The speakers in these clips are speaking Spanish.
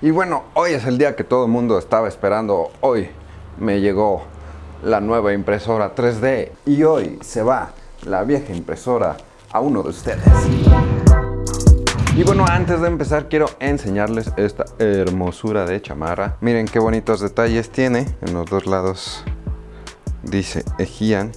Y bueno, hoy es el día que todo el mundo estaba esperando. Hoy me llegó la nueva impresora 3D y hoy se va la vieja impresora a uno de ustedes. Y bueno, antes de empezar quiero enseñarles esta hermosura de chamarra. Miren qué bonitos detalles tiene. En los dos lados dice Ejian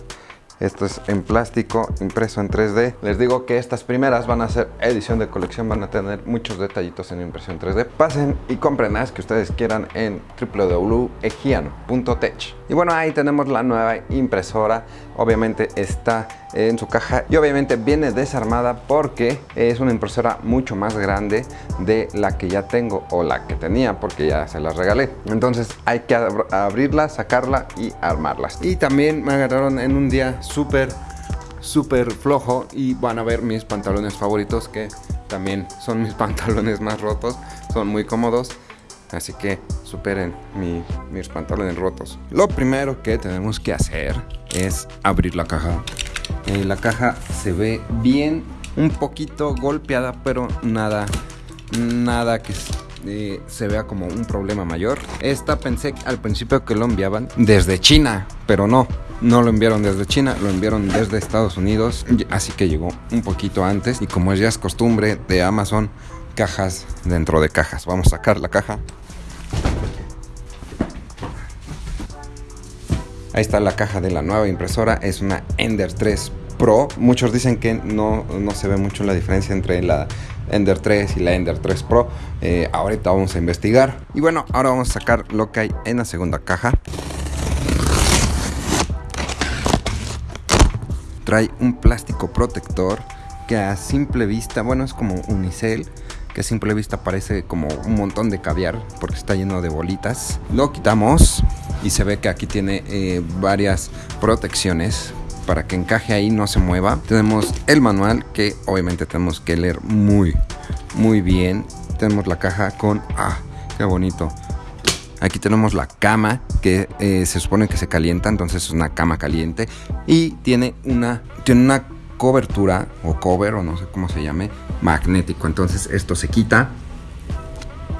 esto es en plástico, impreso en 3D. Les digo que estas primeras van a ser edición de colección, van a tener muchos detallitos en impresión 3D. Pasen y compren las que ustedes quieran en www.egiano.tech. Y bueno, ahí tenemos la nueva impresora. Obviamente está en su caja y obviamente viene desarmada porque es una impresora mucho más grande de la que ya tengo o la que tenía porque ya se las regalé. Entonces hay que abrirla, sacarla y armarlas. Y también me agarraron en un día súper, flojo y van a ver mis pantalones favoritos que también son mis pantalones más rotos, son muy cómodos. Así que superen mis pantalones rotos. Lo primero que tenemos que hacer es abrir la caja. Eh, la caja se ve bien, un poquito golpeada, pero nada, nada que eh, se vea como un problema mayor. Esta pensé al principio que lo enviaban desde China, pero no. No lo enviaron desde China, lo enviaron desde Estados Unidos, así que llegó un poquito antes. Y como ya es costumbre de Amazon, cajas dentro de cajas. Vamos a sacar la caja. Ahí está la caja de la nueva impresora, es una Ender 3 Pro. Muchos dicen que no, se ve mucho la diferencia entre la Ender 3 y la Ender 3 Pro. Eh, ahorita vamos a investigar. Y bueno, ahora vamos a sacar lo que hay en la segunda caja. Trae un plástico protector que a simple vista, bueno, es como unicel que a simple vista parece como un montón de caviar porque está lleno de bolitas. Lo quitamos y se ve que aquí tiene eh, varias protecciones para que encaje ahí no se mueva. Tenemos el manual que obviamente tenemos que leer muy muy bien. Tenemos la caja con ah, qué bonito. Aquí tenemos la cama que eh, se supone que se calienta, entonces es una cama caliente y tiene una tiene una cobertura o cover o no sé cómo se llame magnético. Entonces esto se quita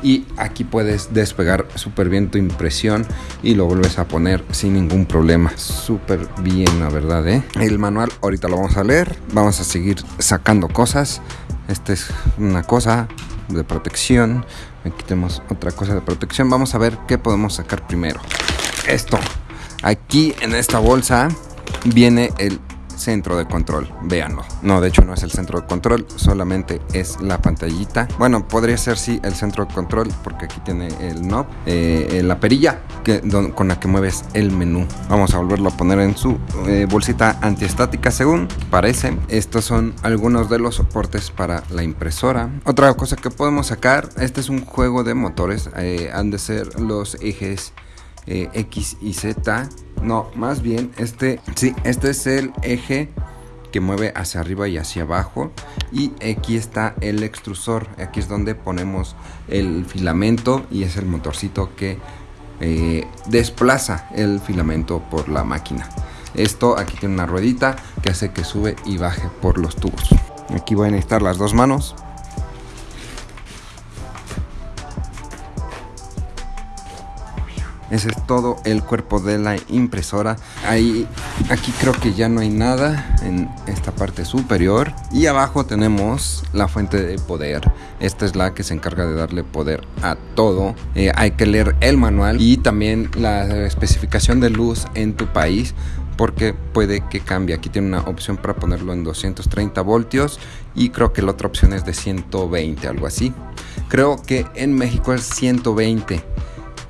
y aquí puedes despegar súper bien tu impresión y lo vuelves a poner sin ningún problema. Súper bien, la verdad, ¿eh? El manual ahorita lo vamos a leer. Vamos a seguir sacando cosas. Esta es una cosa de protección. Aquí tenemos otra cosa de protección. Vamos a ver qué podemos sacar primero. Esto. Aquí en esta bolsa viene el centro de control, véanlo. No, de hecho no es el centro de control, solamente es la pantallita. Bueno, podría ser sí el centro de control porque aquí tiene el knob, eh, la perilla que, con la que mueves el menú. Vamos a volverlo a poner en su eh, bolsita antiestática según parece. Estos son algunos de los soportes para la impresora. Otra cosa que podemos sacar, este es un juego de motores, eh, han de ser los ejes X y Z. No, más bien este, sí, este es el eje que mueve hacia arriba y hacia abajo. Y aquí está el extrusor. Aquí es donde ponemos el filamento y es el motorcito que eh, desplaza el filamento por la máquina. Esto aquí tiene una ruedita que hace que sube y baje por los tubos. Aquí voy a necesitar las dos manos Ese es todo el cuerpo de la impresora. Ahí, aquí creo que ya no hay nada en esta parte superior. Y abajo tenemos la fuente de poder. Esta es la que se encarga de darle poder a todo. Eh, hay que leer el manual y también la especificación de luz en tu país porque puede que cambie. Aquí tiene una opción para ponerlo en 230 voltios y creo que la otra opción es de 120, algo así. Creo que en México es 120.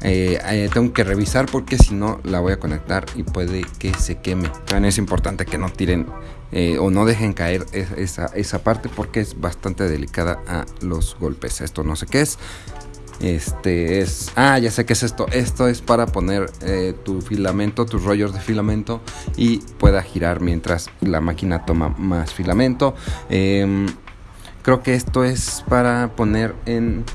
Eh, eh, tengo que revisar porque si no la voy a conectar y puede que se queme. También es importante que no tiren eh, o no dejen caer esa, esa parte porque es bastante delicada a los golpes. Esto no sé qué es. Este es. Ah, ya sé qué es esto. Esto es para poner tu filamento, tus rollos de filamento y pueda girar mientras la máquina toma más filamento. Em, creo que esto es para poner en.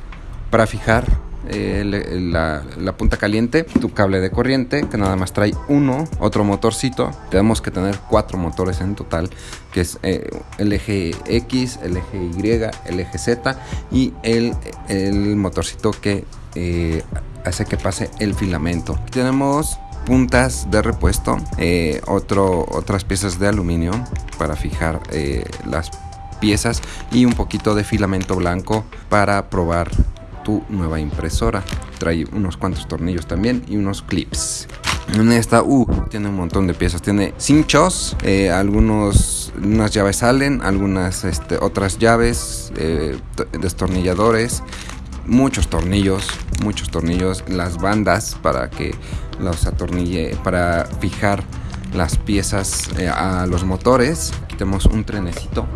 Para fijar eh, la, punta caliente, tu cable de corriente, que nada más trae uno, otro motorcito. Tenemos que tener cuatro motores en total, que es eh, el eje X, el eje Y, el eje Z y el, el motorcito que eh, hace que pase el filamento. tenemos puntas de repuesto, otro, otras piezas de aluminio para fijar las piezas y un poquito de filamento blanco para probar tu nueva impresora. Trae unos cuantos tornillos también y unos clips. En esta, uh, tiene un montón de piezas. Tiene cinchos, eh, algunos, unas llaves salen, algunas este, otras llaves, eh, destornilladores, muchos tornillos, muchos tornillos, las bandas para que los atornille, para fijar las piezas eh, a los motores. Aquí tenemos un trenecito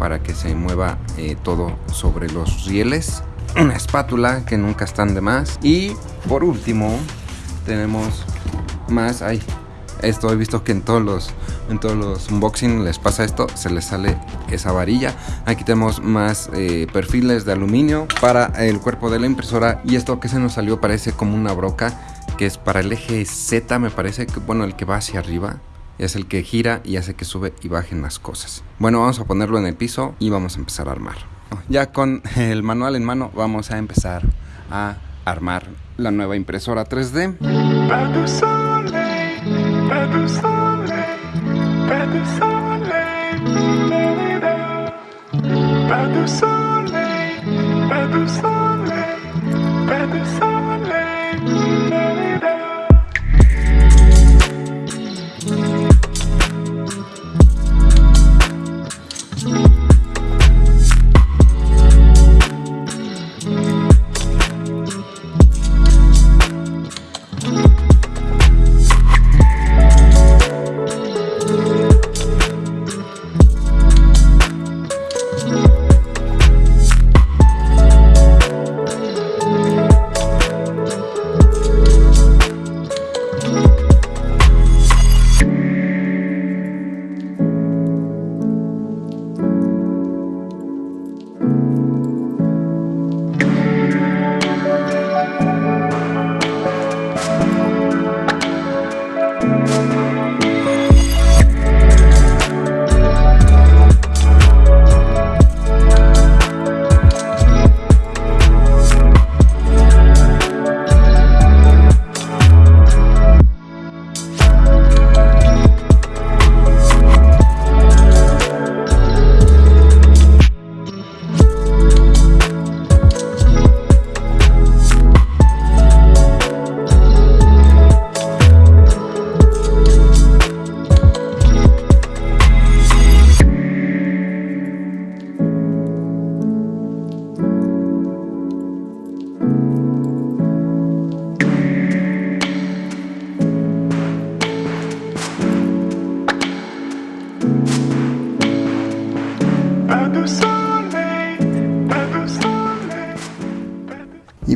para que se mueva todo sobre los rieles una espátula que nunca están de más. Y por último tenemos más. Ay esto he visto que en todos los en todos los unboxing les pasa esto se les sale esa varilla. Aquí tenemos más eh, perfiles de aluminio para el cuerpo de la impresora. Y esto que se nos salió parece como una broca que es para el eje Z me parece que bueno el que va hacia arriba es el que gira y hace que sube y bajen las cosas. Bueno vamos a ponerlo en el piso y vamos a empezar a armar ya con el manual en mano vamos a empezar a armar la nueva impresora 3D.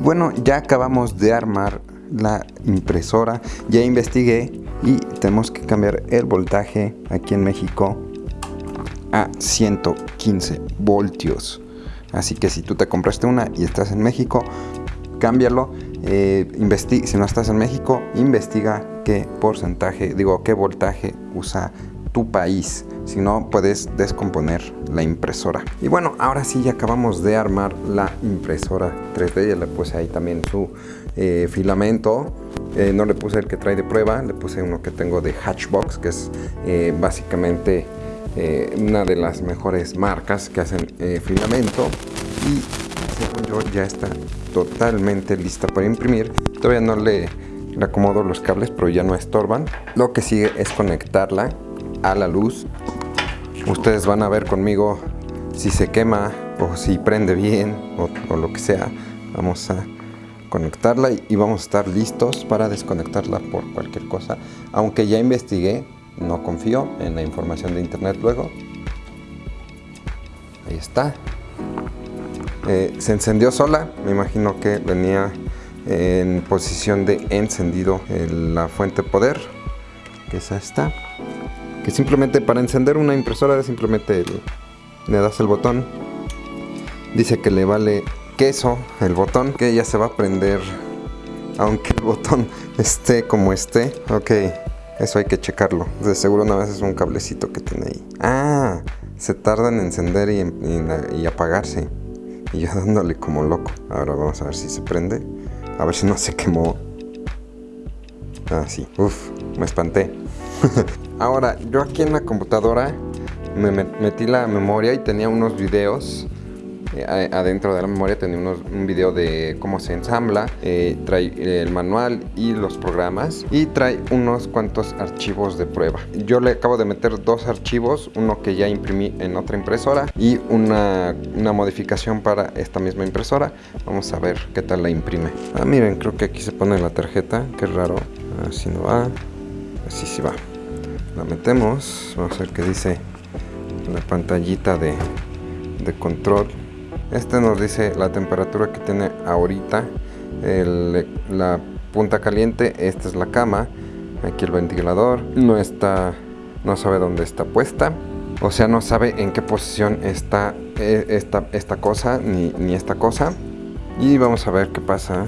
Bueno, ya acabamos de armar la impresora, ya investigué y tenemos que cambiar el voltaje aquí en México a 115 voltios. Así que si tú te compraste una y estás en México, cámbialo. Eh, si no estás en México, investiga qué porcentaje, digo, qué voltaje usa tu país si no puedes descomponer la impresora. Y bueno ahora sí ya acabamos de armar la impresora 3D ya le puse ahí también su eh, filamento. Eh, no le puse el que trae de prueba le puse uno que tengo de Hatchbox que es eh, básicamente una de las mejores marcas que hacen filamento. Y según yo ya está totalmente lista para imprimir. Todavía no le acomodo los cables pero ya no estorban. Lo que sigue es conectarla a la luz. Ustedes van a ver conmigo si se quema o si prende bien o, lo que sea. Vamos a conectarla y vamos a estar listos para desconectarla por cualquier cosa. Aunque ya investigué no confío en la información de internet luego. Ahí está. Eh, se encendió sola. Me imagino que venía en posición de encendido la fuente poder que es esta que simplemente para encender una impresora simplemente le das el botón dice que le vale queso el botón que ya se va a prender aunque el botón esté como esté. Ok, eso hay que checarlo. De seguro nada más es un cablecito que tiene ahí. Ah, se tarda en encender y, apagarse. Y yo dándole como loco. Ahora vamos a ver si se prende. A ver si no se quemó. Ah, sí. Uf, me espanté. Ahora, yo aquí en la computadora me metí la memoria y tenía unos videos eh, adentro de la memoria tenía un video de cómo se ensambla, eh, trae el manual y los programas y trae unos cuantos archivos de prueba. Yo le acabo de meter dos archivos, uno que ya imprimí en otra impresora y una, una modificación para esta misma impresora. Vamos a ver qué tal la imprime. Ah, miren, creo que aquí se pone la tarjeta, qué raro. Así no va, así sí va. La metemos, vamos a ver qué dice la pantallita de, de control. Este nos dice la temperatura que tiene ahorita la punta caliente esta es la cama aquí el ventilador no está no sabe dónde está puesta o sea no sabe en qué posición está eh, esta, esta cosa ni, ni esta cosa. Y vamos a ver qué pasa.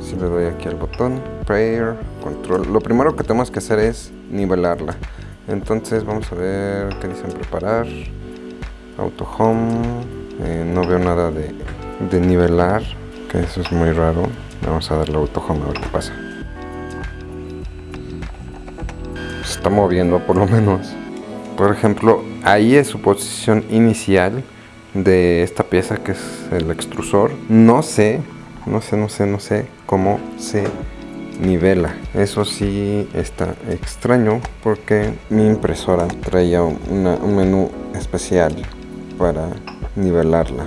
Si le doy aquí al botón prayer control. Lo primero que tenemos que hacer es nivelarla entonces vamos a ver qué dicen preparar auto home eh, no veo nada de, nivelar, que eso es muy raro. Vamos a darle auto home a ver qué pasa. Se está moviendo por lo menos. Por ejemplo, ahí es su posición inicial de esta pieza que es el extrusor. No sé, no sé, no sé, no sé cómo se nivela. Eso sí está extraño porque mi impresora traía un menú especial para nivelarla.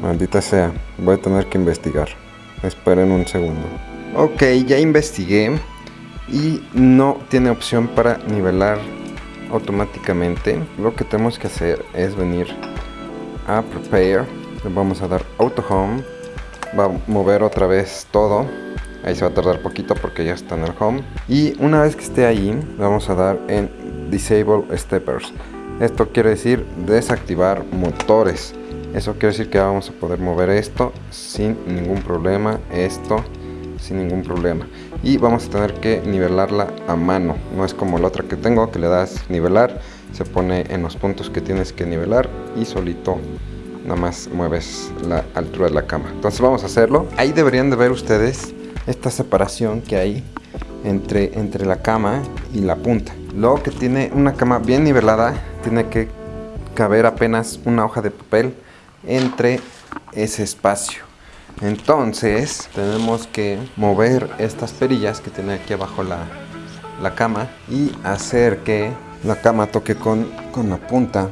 Maldita sea, voy a tener que investigar. Esperen un segundo. Ok, ya investigué y no tiene opción para nivelar automáticamente. Lo que tenemos que hacer es venir a Prepare. Le vamos a dar Auto Home. Va a mover otra vez todo. Ahí se va a tardar poquito porque ya está en el Home. Y una vez que esté ahí, vamos a dar en Disable Steppers. Esto quiere decir desactivar motores. Eso quiere decir que vamos a poder mover esto sin ningún problema, esto sin ningún problema. Y vamos a tener que nivelarla a mano. No es como la otra que tengo que le das nivelar, se pone en los puntos que tienes que nivelar y solito nada más mueves la altura de la cama. Entonces vamos a hacerlo. Ahí deberían de ver ustedes esta separación que hay entre, entre la cama y la punta. Luego que tiene una cama bien nivelada, tiene que caber apenas una hoja de papel entre ese espacio. Entonces tenemos que mover estas perillas que tiene aquí abajo la, la cama y hacer que la cama toque con, con la punta.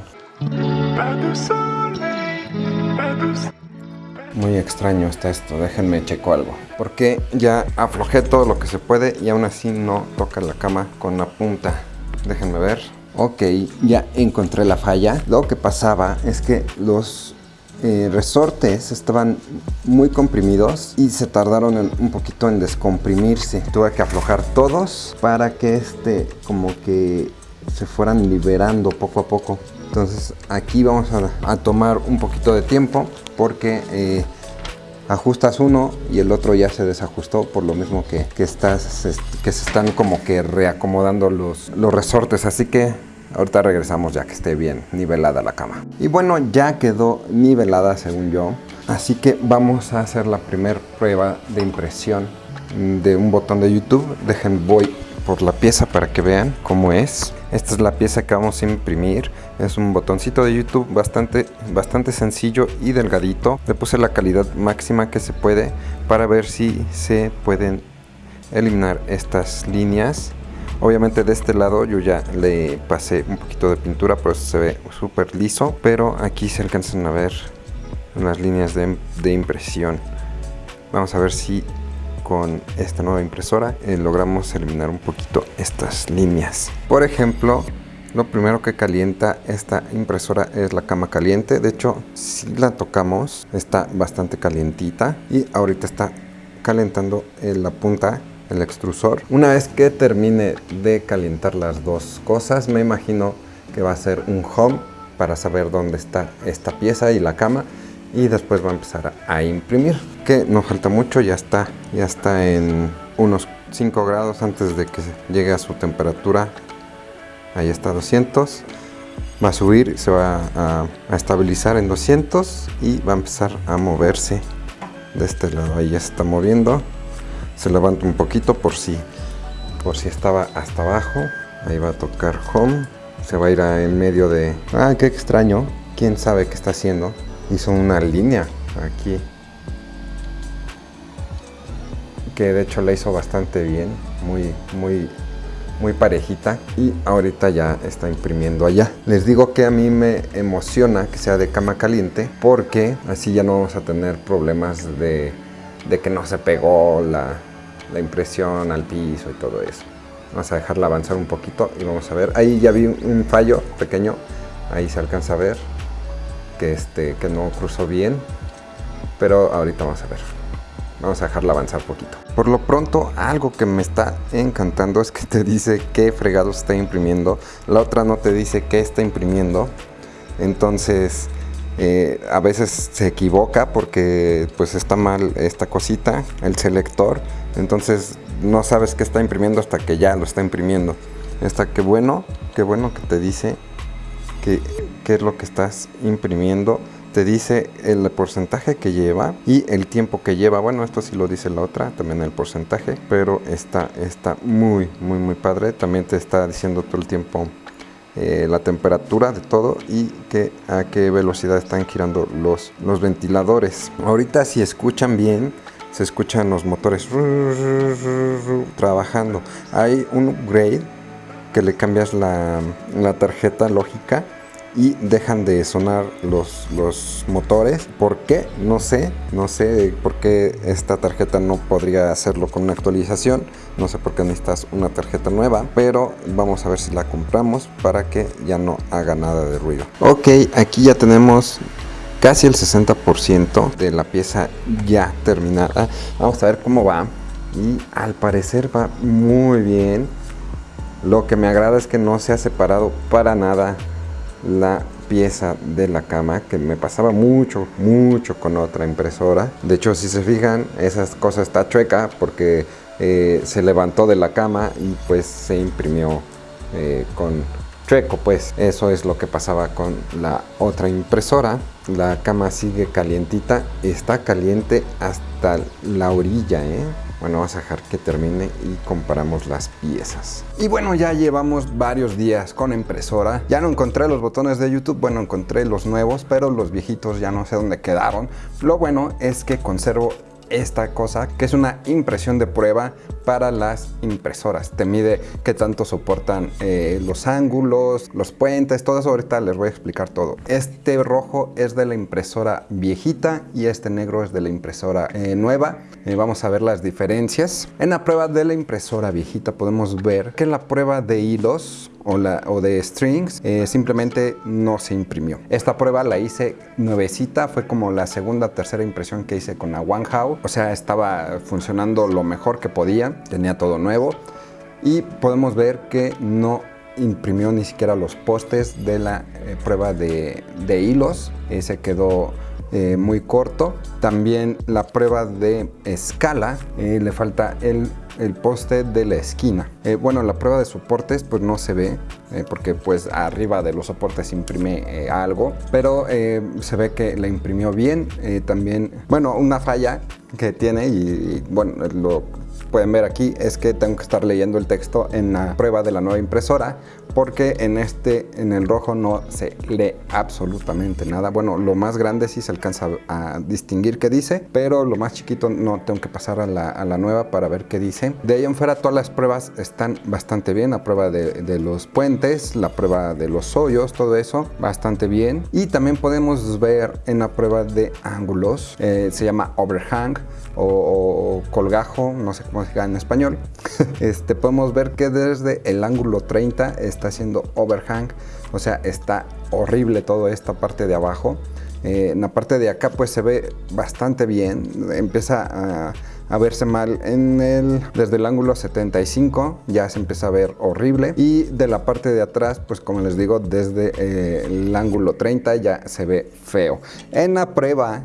Muy extraño está esto, déjenme checo algo. Porque ya aflojé todo lo que se puede y aún así no toca la cama con la punta. Déjenme ver. Ok, ya encontré la falla. Lo que pasaba es que los eh, resortes estaban muy comprimidos y se tardaron un poquito en descomprimirse. Tuve que aflojar todos para que este como que se fueran liberando poco a poco. Entonces aquí vamos a, tomar un poquito de tiempo porque eh, ajustas uno y el otro ya se desajustó por lo mismo que, que, estás, que se están como que reacomodando los, los resortes. Así que ahorita regresamos ya que esté bien nivelada la cama. Y bueno, ya quedó nivelada según yo. Así que vamos a hacer la primera prueba de impresión de un botón de YouTube. Dejen, voy por la pieza para que vean cómo es. Esta es la pieza que vamos a imprimir. Es un botoncito de YouTube bastante, bastante sencillo y delgadito. Le puse la calidad máxima que se puede para ver si se pueden eliminar estas líneas. Obviamente de este lado yo ya le pasé un poquito de pintura, por eso se ve súper liso. Pero aquí se alcanzan a ver unas líneas de impresión. Vamos a ver si con esta nueva impresora eh, logramos eliminar un poquito estas líneas. Por ejemplo, lo primero que calienta esta impresora es la cama caliente. De hecho, si la tocamos, está bastante calientita. Y ahorita está calentando la punta, el extrusor. Una vez que termine de calentar las dos cosas, me imagino que va a ser un home para saber dónde está esta pieza y la cama y después va a empezar a, imprimir que no falta mucho ya está ya está en unos 5 grados antes de que llegue a su temperatura. Ahí está 200 va a subir se va a, a, estabilizar en 200 y va a empezar a moverse. De este lado ahí ya se está moviendo. Se levanta un poquito por si por si estaba hasta abajo. Ahí va a tocar home. Se va a ir en medio de ah qué extraño. Quién sabe qué está haciendo hizo una línea aquí que de hecho la hizo bastante bien muy muy muy parejita y ahorita ya está imprimiendo allá. Les digo que a mí me emociona que sea de cama caliente porque así ya no vamos a tener problemas de, de que no se pegó la, la impresión al piso y todo eso. Vamos a dejarla avanzar un poquito y vamos a ver. Ahí ya vi un fallo pequeño ahí se alcanza a ver que, este, que no cruzó bien, pero ahorita vamos a ver. Vamos a dejarla avanzar poquito. Por lo pronto, algo que me está encantando es que te dice qué fregado está imprimiendo. La otra no te dice qué está imprimiendo. Entonces, eh, a veces se equivoca porque pues está mal esta cosita, el selector. Entonces, no sabes qué está imprimiendo hasta que ya lo está imprimiendo. Está que bueno, qué bueno que te dice qué es lo que estás imprimiendo te dice el porcentaje que lleva y el tiempo que lleva. Bueno, esto sí lo dice la otra, también el porcentaje, pero está, está muy, muy, muy padre. También te está diciendo todo el tiempo eh, la temperatura de todo y que a qué velocidad están girando los, los ventiladores. Ahorita si escuchan bien, se escuchan los motores trabajando. Hay un upgrade que le cambias la, la tarjeta lógica y dejan de sonar los, los motores. ¿Por qué? No sé, no sé por qué esta tarjeta no podría hacerlo con una actualización. No sé por qué necesitas una tarjeta nueva, pero vamos a ver si la compramos para que ya no haga nada de ruido. Ok, aquí ya tenemos casi el 60% de la pieza ya terminada. Vamos a ver cómo va. Y al parecer va muy bien. Lo que me agrada es que no se ha separado para nada la pieza de la cama que me pasaba mucho mucho con otra impresora. De hecho si se fijan esa cosa está chueca porque eh, se levantó de la cama y pues se imprimió eh, con chueco pues. Eso es lo que pasaba con la otra impresora. La cama sigue calientita está caliente hasta la orilla ¿eh? Bueno, vamos a dejar que termine y comparamos las piezas. Y bueno, ya llevamos varios días con impresora. Ya no encontré los botones de YouTube, bueno, encontré los nuevos, pero los viejitos ya no sé dónde quedaron. Lo bueno es que conservo esta cosa que es una impresión de prueba para las impresoras. Te mide qué tanto soportan eh, los ángulos, los puentes, todo eso ahorita les voy a explicar todo. Este rojo es de la impresora viejita y este negro es de la impresora eh, nueva. Eh, vamos a ver las diferencias. En la prueba de la impresora viejita podemos ver que en la prueba de hilos o, la, o de strings simplemente no se imprimió. Esta prueba la hice nuevecita, fue como la segunda tercera impresión que hice con la One How. O sea, estaba funcionando lo mejor que podía tenía todo nuevo y podemos ver que no imprimió ni siquiera los postes de la eh, prueba de, hilos, se quedó eh, muy corto. También la prueba de escala, eh, le falta el, el, poste de la esquina. bueno, la prueba de soportes pues no se ve, porque pues arriba de los soportes imprime algo, pero se ve que la imprimió bien. también, bueno, una falla que tiene y bueno, lo pueden ver aquí es que tengo que estar leyendo el texto en la prueba de la nueva impresora porque en este, en el rojo no se lee absolutamente nada. Bueno, lo más grande sí se alcanza a distinguir qué dice, pero lo más chiquito no tengo que pasar a la, nueva para ver qué dice. De ahí en fuera todas las pruebas están bastante bien, la prueba de, los puentes, la prueba de los hoyos, todo eso bastante bien. Y también podemos ver en la prueba de ángulos, eh, se llama overhang o, colgajo, no sé cómo en español. este, podemos ver que desde el ángulo 30 está haciendo overhang, o sea, está horrible toda esta parte de abajo. Eh, en la parte de acá pues se ve bastante bien, empieza a, a verse mal en el, desde el ángulo 75 ya se empieza a ver horrible y de la parte de atrás pues como les digo desde eh, el ángulo 30 ya se ve feo. En la prueba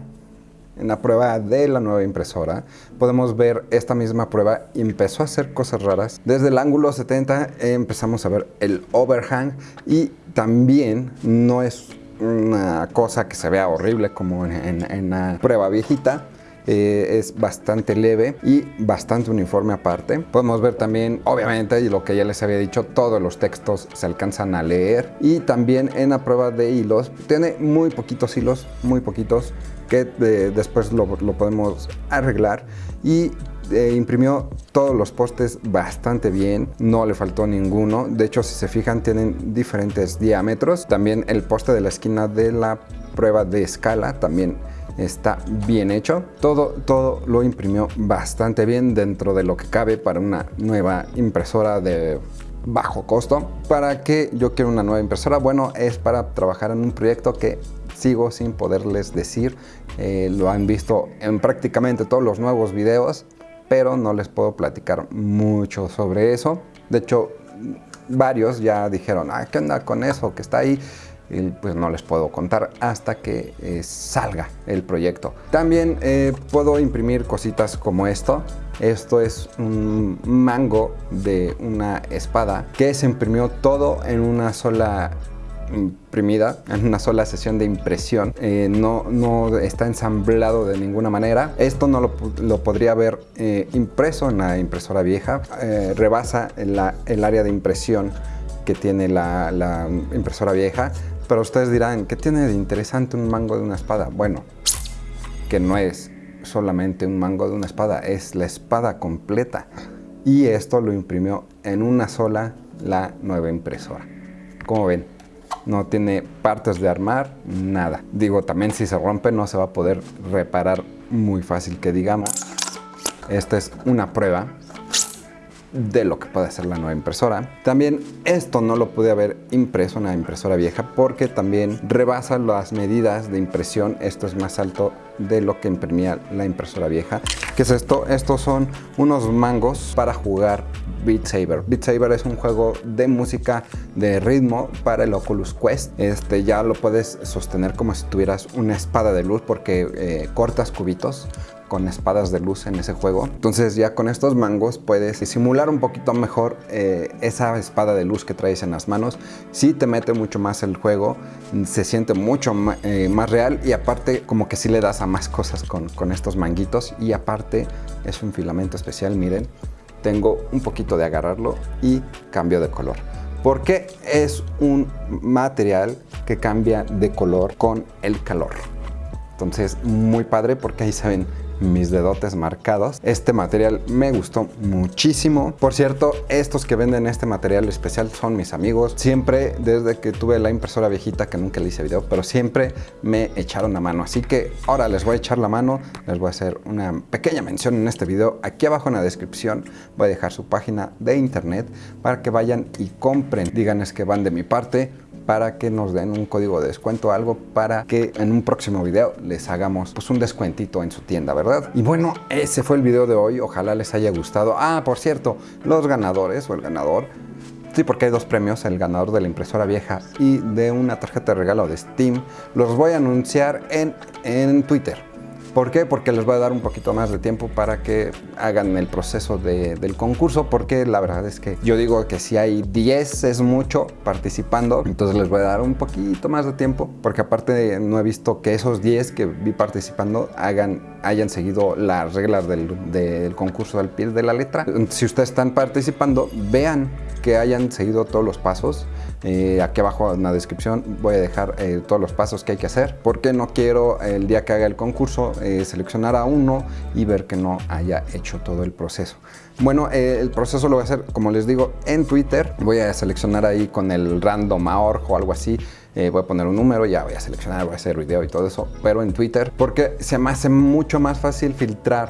en la prueba de la nueva impresora, podemos ver esta misma prueba empezó a hacer cosas raras. Desde el ángulo 70 empezamos a ver el overhang y también no es una cosa que se vea horrible como en, la prueba viejita. Eh, es bastante leve y bastante uniforme aparte. Podemos ver también, obviamente, y lo que ya les había dicho, todos los textos se alcanzan a leer. Y también en la prueba de hilos, tiene muy poquitos hilos, muy poquitos, que eh, después lo, podemos arreglar. Y eh, imprimió todos los postes bastante bien, no le faltó ninguno. De hecho, si se fijan, tienen diferentes diámetros. También el poste de la esquina de la prueba de escala también está bien hecho. Todo, todo lo imprimió bastante bien dentro de lo que cabe para una nueva impresora de bajo costo. ¿Para qué yo quiero una nueva impresora? Bueno, es para trabajar en un proyecto que sigo sin poderles decir. Eh, lo han visto en prácticamente todos los nuevos videos, pero no les puedo platicar mucho sobre eso. De hecho, varios ya dijeron, ah, ¿qué onda con eso que está ahí? Pues no les puedo contar hasta que eh, salga el proyecto. También eh, puedo imprimir cositas como esto. Esto es un mango de una espada que se imprimió todo en una sola imprimida en una sola sesión de impresión. Eh, no, no está ensamblado de ninguna manera. Esto no lo, podría haber eh, impreso en la impresora vieja. Rebasa el área de impresión que tiene la impresora vieja. Pero ustedes dirán, ¿qué tiene de interesante un mango de una espada? Bueno, que no es solamente un mango de una espada, es la espada completa. Y esto lo imprimió en una sola la nueva impresora. Como ven, no tiene partes de armar, nada. Digo, también si se rompe no se va a poder reparar muy fácil que digamos. Esta es una prueba de lo que puede ser la nueva impresora. También esto no lo pude haber impreso en la impresora vieja porque también rebasa las medidas de impresión. Esto es más alto de lo que imprimía la impresora vieja. ¿Qué es esto? Estos son unos mangos para jugar Beat Saber. Beat Saber es un juego de música de ritmo para el Oculus Quest. Este ya lo puedes sostener como si tuvieras una espada de luz porque eh, cortas cubitos con espadas de luz en ese juego. Entonces ya con estos mangos puedes simular un poquito mejor eh, esa espada de luz que traes en las manos. Sí te mete mucho más el juego, se siente mucho eh, más real y aparte como que sí le das a más cosas con, con estos manguitos y aparte es un filamento especial, miren. Tengo un poquito de agarrarlo y cambio de color porque es un material que cambia de color con el calor. Entonces, muy padre porque ahí se ven mis dedotes marcados. Este material me gustó muchísimo. Por cierto, estos que venden este material especial son mis amigos. Siempre, desde que tuve la impresora viejita, que nunca le hice video, pero siempre me echaron la mano. Así que ahora les voy a echar la mano. Les voy a hacer una pequeña mención en este video. Aquí abajo en la descripción voy a dejar su página de internet para que vayan y compren. Díganles que van de mi parte para que nos den un código de descuento, algo para que en un próximo video les hagamos pues un descuentito en su tienda, ¿verdad? Y bueno, ese fue el video de hoy, ojalá les haya gustado. Ah, por cierto, los ganadores o el ganador Sí, porque hay dos premios, el ganador de la impresora vieja y de una tarjeta de regalo de Steam. Los voy a anunciar en, en Twitter. ¿Por qué? Porque les voy a dar un poquito más de tiempo para que hagan el proceso del concurso, porque la verdad es que yo digo que si hay 10 es mucho participando, entonces les voy a dar un poquito más de tiempo, porque aparte no he visto que esos 10 que vi participando hagan, hayan seguido las reglas del, del concurso al pie de la letra. Si ustedes están participando, vean que hayan seguido todos los pasos. Eh, aquí abajo en la descripción voy a dejar eh, todos los pasos que hay que hacer porque no quiero el día que haga el concurso eh, seleccionar a uno y ver que no haya hecho todo el proceso. Bueno, el proceso lo voy a hacer, como les digo, en Twitter. Voy a seleccionar ahí con el random o algo así. voy a poner un número, ya voy a seleccionar, voy a hacer video y todo eso, pero en Twitter, porque se me hace mucho más fácil filtrar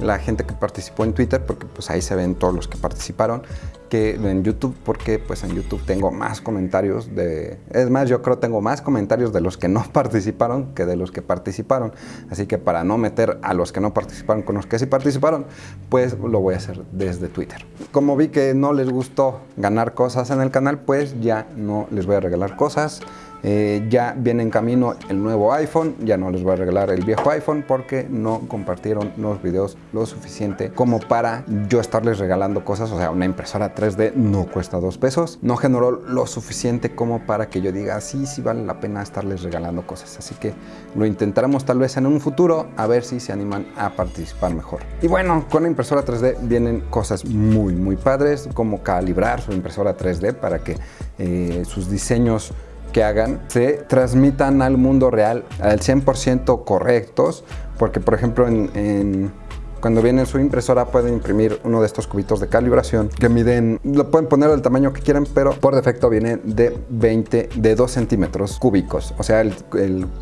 la gente que participó en Twitter, porque pues ahí se ven todos los que participaron, que en YouTube, porque pues en YouTube tengo más comentarios de... Es más, yo creo tengo más comentarios de los que no participaron que de los que participaron. Así que para no meter a los que no participaron con los que sí participaron, pues lo voy a hacer desde Twitter. Como vi que no les gustó ganar cosas en el canal, pues ya no les voy a regalar cosas. Eh, ya viene en camino el nuevo iPhone, ya no les voy a regalar el viejo iPhone porque no compartieron los videos lo suficiente como para yo estarles regalando cosas, o sea, una impresora 3D no cuesta dos pesos, no generó lo suficiente como para que yo diga, sí, sí vale la pena estarles regalando cosas, así que lo intentaremos tal vez en un futuro a ver si se animan a participar mejor. Y bueno, con la impresora 3D vienen cosas muy, muy padres, como calibrar su impresora 3D para que eh, sus diseños que hagan se transmitan al mundo real al 100% correctos, porque por ejemplo en, cuando viene su impresora pueden imprimir uno de estos cubitos de calibración que miden, lo pueden poner del tamaño que quieran, pero por defecto viene de 20, de 2 centímetros cúbicos. O sea, el,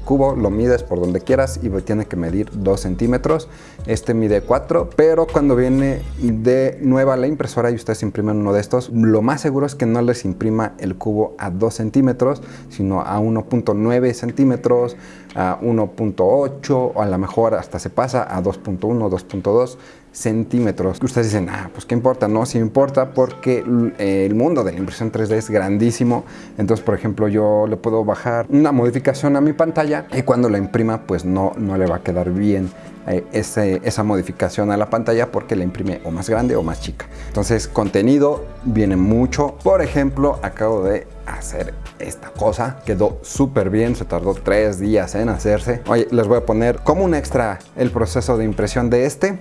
cubo lo mides por donde quieras y tiene que medir 2 centímetros. Este mide 4, pero cuando viene de nueva la impresora y ustedes imprimen uno de estos, lo más seguro es que no les imprima el cubo a 2 centímetros, sino a 1.9 centímetros, a 1.8 o a lo mejor hasta se pasa a 2.1, 2.2 centímetros. Ustedes dicen, ah, pues qué importa, no, sí importa porque el mundo de la impresión 3D es grandísimo. Entonces, por ejemplo, yo le puedo bajar una modificación a mi pantalla y cuando la imprima, pues no, no le va a quedar bien eh, esa modificación a la pantalla porque la imprime o más grande o más chica. Entonces, contenido viene mucho. Por ejemplo, acabo de hacer esta cosa. Quedó súper bien, se tardó tres días en hacerse. Oye, les voy a poner como un extra el proceso de impresión de este.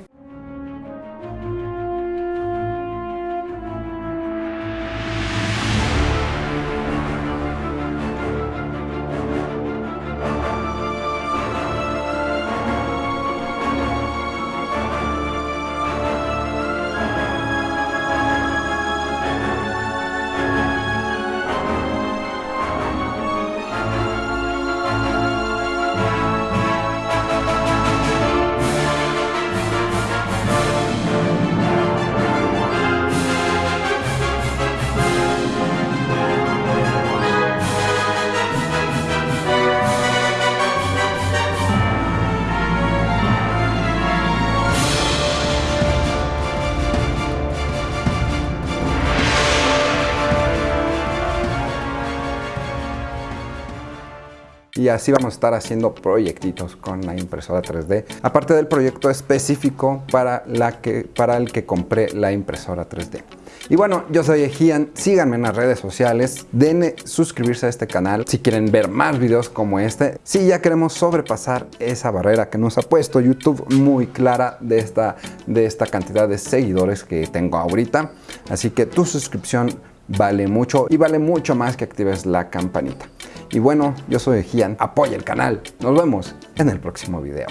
Y así vamos a estar haciendo proyectitos con la impresora 3D. Aparte del proyecto específico para, la que, para el que compré la impresora 3D. Y bueno, yo soy Ejian, síganme en las redes sociales, denle suscribirse a este canal si quieren ver más videos como este. Si ya queremos sobrepasar esa barrera que nos ha puesto YouTube muy clara de esta, de esta cantidad de seguidores que tengo ahorita. Así que tu suscripción vale mucho y vale mucho más que actives la campanita. Y bueno, yo soy Gian, apoya el canal. Nos vemos en el próximo video.